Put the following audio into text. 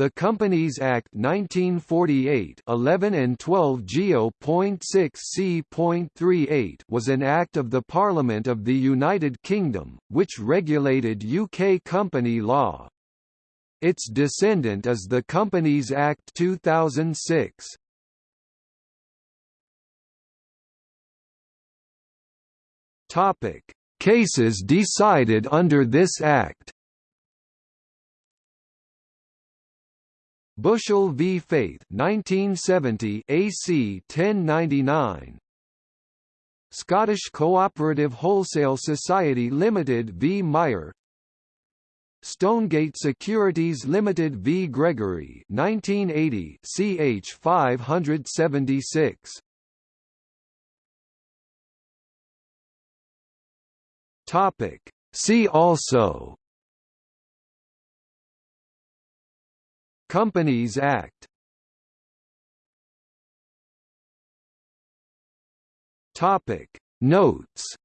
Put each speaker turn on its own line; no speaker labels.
The Companies Act 1948 11 and 12 Geo.6 C.38 was an act of the Parliament of the United Kingdom, which regulated UK company law. Its descendant is the Companies Act 2006. Topic: Cases decided under this act. Bushell v. Faith 1970 AC 1099 Scottish Cooperative Wholesale Society Limited v. Meyer. Stonegate Securities Limited v. Gregory 1980 CH 576 Topic. See also Companies Act. Topic. Notes